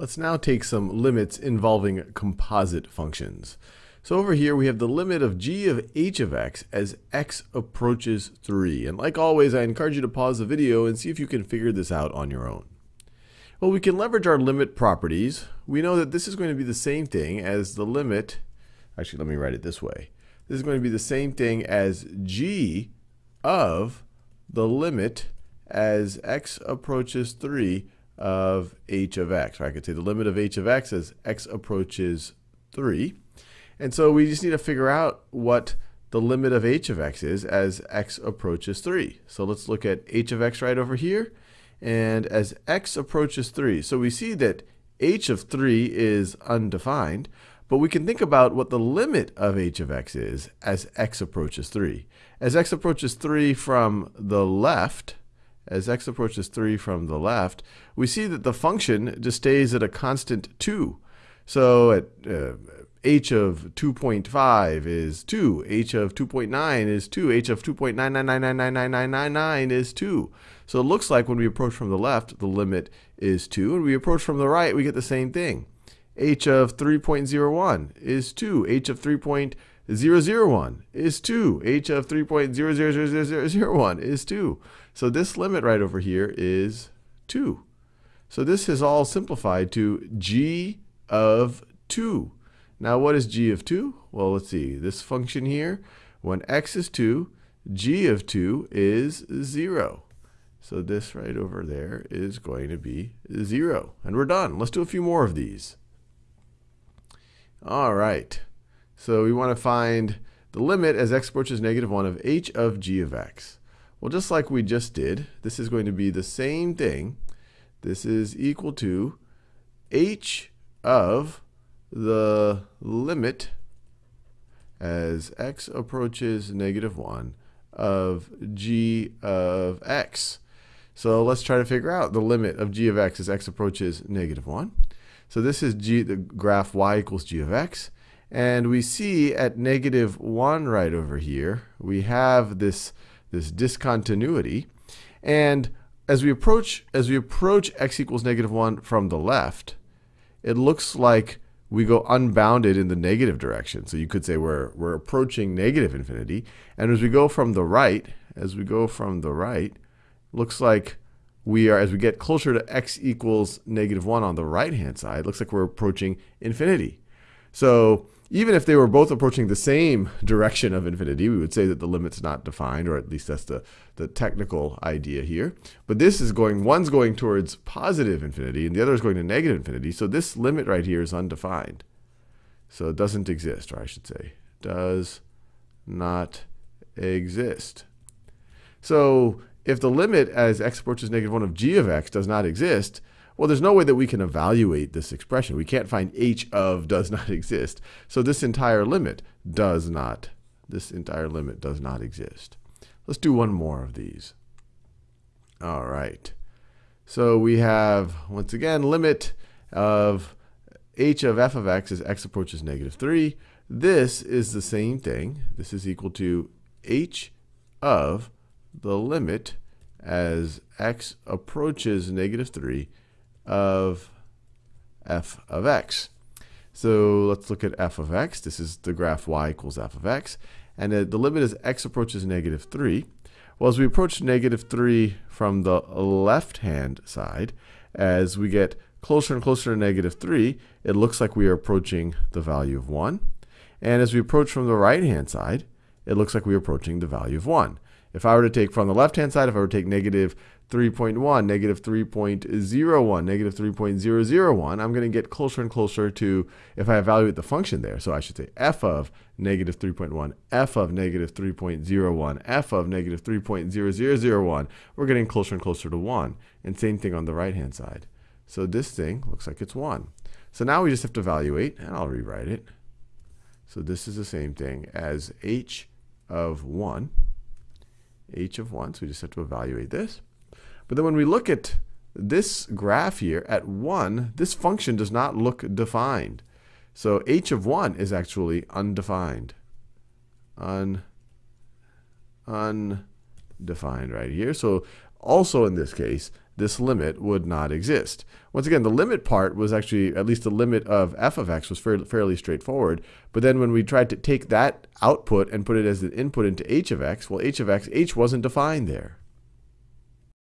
Let's now take some limits involving composite functions. So over here we have the limit of g of h of x as x approaches 3. And like always, I encourage you to pause the video and see if you can figure this out on your own. Well, we can leverage our limit properties. We know that this is going to be the same thing as the limit, actually let me write it this way. This is going to be the same thing as g of the limit as x approaches 3 of h of x. Or I could say the limit of h of x as x approaches 3. And so we just need to figure out what the limit of h of x is as x approaches 3. So let's look at h of x right over here. And as x approaches 3, so we see that h of 3 is undefined, but we can think about what the limit of h of x is as x approaches 3. As x approaches 3 from the left, as x approaches 3 from the left, we see that the function just stays at a constant 2. So at uh, h of 2.5 is 2, h of 2.9 is 2, h of 2.999999999 is 2. So it looks like when we approach from the left, the limit is 2. And we approach from the right, we get the same thing. h of 3.01 is 2, h of 3.001 is 2, h of 3.0000001 is 2. So this limit right over here is 2. So this is all simplified to g of 2. Now what is g of 2? Well, let's see. This function here, when x is 2, g of 2 is 0. So this right over there is going to be 0. And we're done. Let's do a few more of these. All right. So we want to find the limit as x approaches negative 1 of h of g of x. Well, just like we just did, this is going to be the same thing. This is equal to h of the limit as x approaches negative 1 of g of x. So let's try to figure out the limit of g of x as x approaches negative 1. So this is g, the graph y equals g of x. And we see at negative 1 right over here, we have this this discontinuity. And as we approach as we approach x equals negative 1 from the left, it looks like we go unbounded in the negative direction. So you could say we're, we're approaching negative infinity. And as we go from the right, as we go from the right, looks like we are, as we get closer to x equals negative 1 on the right-hand side, looks like we're approaching infinity. So even if they were both approaching the same direction of infinity, we would say that the limit's not defined, or at least that's the, the technical idea here. But this is going, one's going towards positive infinity, and the other is going to negative infinity. So this limit right here is undefined. So it doesn't exist, or I should say, does not exist. So if the limit as x approaches negative 1 of g of x does not exist, well, there's no way that we can evaluate this expression. We can't find h of does not exist. So this entire limit does not, this entire limit does not exist. Let's do one more of these. All right. So we have, once again, limit of h of f of x as x approaches negative 3. This is the same thing. This is equal to h of the limit as x approaches negative 3 of f of x. So let's look at f of x. This is the graph y equals f of x. And uh, the limit as x approaches negative 3. Well, as we approach negative 3 from the left-hand side, as we get closer and closer to negative 3, it looks like we are approaching the value of 1. And as we approach from the right-hand side, it looks like we're approaching the value of 1. If I were to take from the left-hand side, if I were to take negative 3.1, negative 3.01, negative 3.001, I'm going to get closer and closer to if I evaluate the function there. So I should say f of negative 3.1, f of negative 3.01, f of negative 3.0001. We're getting closer and closer to 1. And same thing on the right-hand side. So this thing looks like it's 1. So now we just have to evaluate, and I'll rewrite it. So this is the same thing as h of 1, h of 1. So we just have to evaluate this. But then when we look at this graph here at 1, this function does not look defined. So h of 1 is actually undefined. Un, undefined right here. So also in this case, this limit would not exist. Once again, the limit part was actually, at least the limit of f of x was fairly straightforward. But then when we tried to take that output and put it as an input into h of x, well, h of x, h wasn't defined there.